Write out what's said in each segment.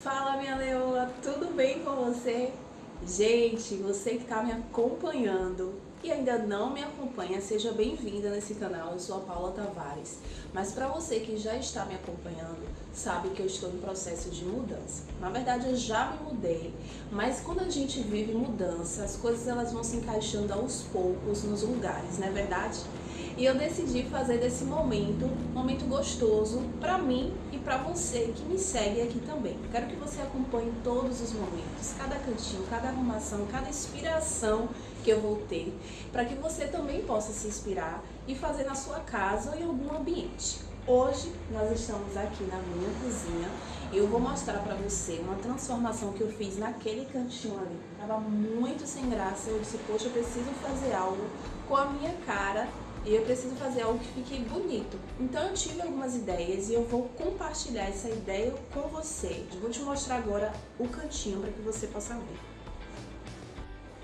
Fala minha leoa, tudo bem com você? Gente, você que está me acompanhando e ainda não me acompanha, seja bem-vinda nesse canal, eu sou a Paula Tavares. Mas para você que já está me acompanhando, sabe que eu estou em processo de mudança. Na verdade, eu já me mudei, mas quando a gente vive mudança, as coisas elas vão se encaixando aos poucos nos lugares, não é verdade? E eu decidi fazer desse momento um momento gostoso para mim e para você que me segue aqui também. Quero que você acompanhe todos os momentos, cada cantinho, cada arrumação, cada inspiração que eu vou ter, para que você também possa se inspirar e fazer na sua casa ou em algum ambiente. Hoje nós estamos aqui na minha cozinha e eu vou mostrar para você uma transformação que eu fiz naquele cantinho ali. Tava muito sem graça, eu disse, poxa, eu preciso fazer algo com a minha cara e eu preciso fazer algo que fique bonito. Então eu tive algumas ideias e eu vou compartilhar essa ideia com você. Eu vou te mostrar agora o cantinho para que você possa ver.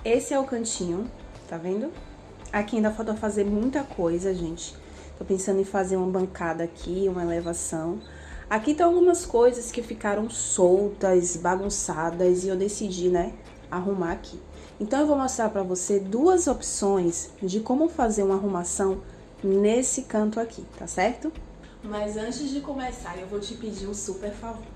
Esse é o cantinho, tá vendo? Aqui ainda falta fazer muita coisa, gente. Tô pensando em fazer uma bancada aqui, uma elevação. Aqui estão algumas coisas que ficaram soltas, bagunçadas e eu decidi, né, arrumar aqui. Então eu vou mostrar para você duas opções de como fazer uma arrumação nesse canto aqui, tá certo? Mas antes de começar, eu vou te pedir um super favor.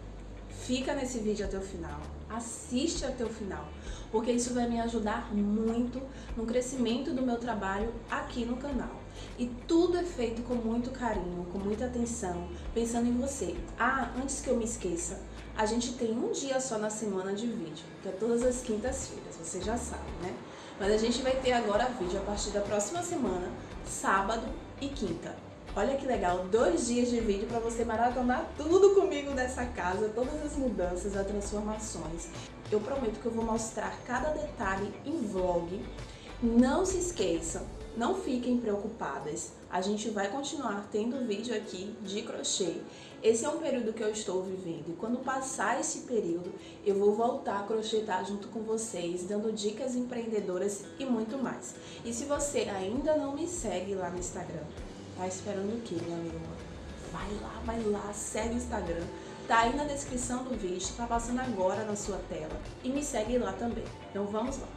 Fica nesse vídeo até o final, assiste até o final, porque isso vai me ajudar muito no crescimento do meu trabalho aqui no canal. E tudo é feito com muito carinho, com muita atenção, pensando em você. Ah, antes que eu me esqueça, a gente tem um dia só na semana de vídeo, que é todas as quintas-feiras, você já sabe, né? Mas a gente vai ter agora vídeo a partir da próxima semana, sábado e quinta. Olha que legal, dois dias de vídeo para você maratonar tudo comigo nessa casa, todas as mudanças, as transformações. Eu prometo que eu vou mostrar cada detalhe em vlog. Não se esqueçam, não fiquem preocupadas, a gente vai continuar tendo vídeo aqui de crochê. Esse é um período que eu estou vivendo e quando passar esse período eu vou voltar a crochetar junto com vocês, dando dicas empreendedoras e muito mais. E se você ainda não me segue lá no Instagram, tá esperando o quê, minha amiga? Vai lá, vai lá, segue o Instagram. Tá aí na descrição do vídeo, tá passando agora na sua tela. E me segue lá também. Então vamos lá.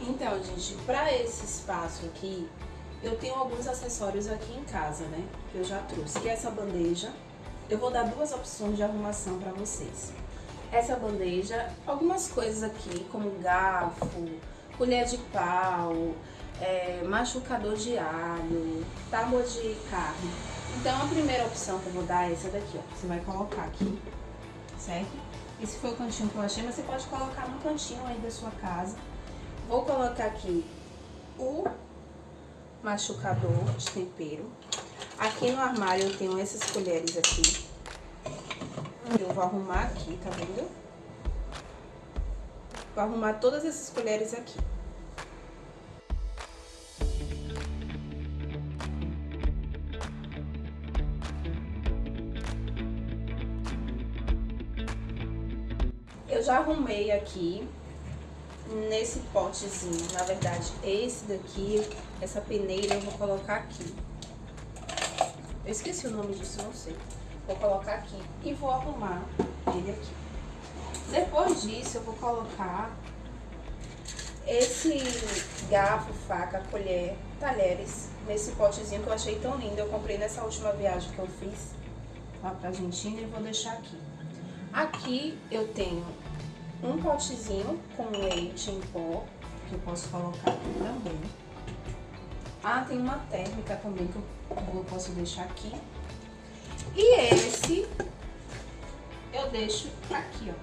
Então, gente, para esse espaço aqui, eu tenho alguns acessórios aqui em casa, né? Que eu já trouxe. Que é essa bandeja. Eu vou dar duas opções de arrumação para vocês. Essa bandeja, algumas coisas aqui, como garfo, colher de pau, é, machucador de alho, tábua de carne. Então, a primeira opção que eu vou dar é essa daqui, ó. Você vai colocar aqui, certo? Esse foi o cantinho que eu achei, mas você pode colocar no cantinho aí da sua casa Vou colocar aqui o machucador de tempero. Aqui no armário eu tenho essas colheres aqui. Eu vou arrumar aqui, tá vendo? Vou arrumar todas essas colheres aqui. Eu já arrumei aqui nesse potezinho. Na verdade, esse daqui, essa peneira eu vou colocar aqui. Eu esqueci o nome disso, não sei. Vou colocar aqui e vou arrumar ele aqui. Depois disso, eu vou colocar esse garfo, faca, colher, talheres nesse potezinho que eu achei tão lindo. Eu comprei nessa última viagem que eu fiz lá pra Argentina e vou deixar aqui. Aqui eu tenho um potezinho com leite em pó, que eu posso colocar aqui também. Ah, tem uma térmica também que eu posso deixar aqui. E esse eu deixo aqui, ó.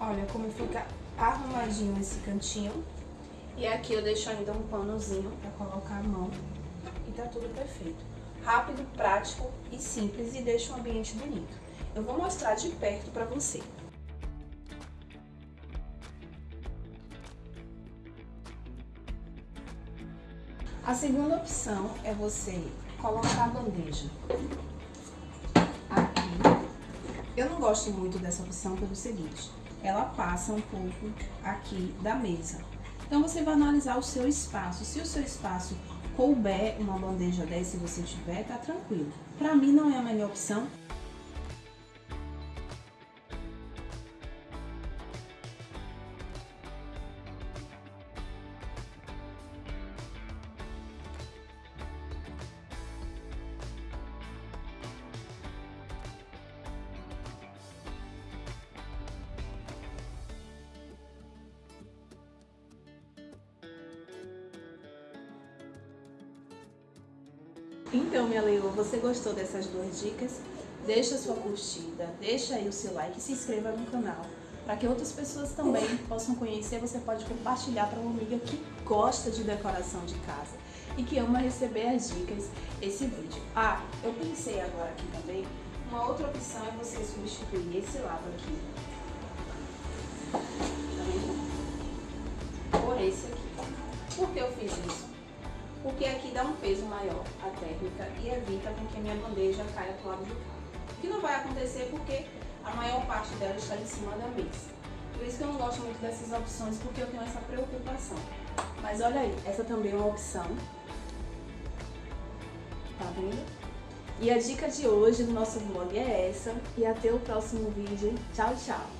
Olha como fica arrumadinho esse cantinho. E aqui eu deixo ainda um panozinho pra colocar a mão. E tá tudo perfeito. Rápido, prático e simples e deixa um ambiente bonito. Eu vou mostrar de perto para você. A segunda opção é você colocar a bandeja aqui. Eu não gosto muito dessa opção pelo seguinte, ela passa um pouco aqui da mesa. Então, você vai analisar o seu espaço. Se o seu espaço couber uma bandeja dessa, se você tiver, tá tranquilo. Pra mim, não é a melhor opção, Então, minha leoa, você gostou dessas duas dicas? Deixa sua curtida, deixa aí o seu like e se inscreva no canal. Para que outras pessoas também possam conhecer, você pode compartilhar para uma amiga que gosta de decoração de casa e que ama receber as dicas esse vídeo. Ah, eu pensei agora aqui também, uma outra opção é você substituir esse lado aqui, tá Por esse aqui. Por que eu fiz isso? Porque aqui dá um peso maior à técnica e evita com que a minha bandeja caia para o lado do carro. O que não vai acontecer porque a maior parte dela está em cima da mesa. Por isso que eu não gosto muito dessas opções, porque eu tenho essa preocupação. Mas olha aí, essa também é uma opção. Tá vendo? E a dica de hoje do nosso vlog é essa. E até o próximo vídeo. Tchau, tchau!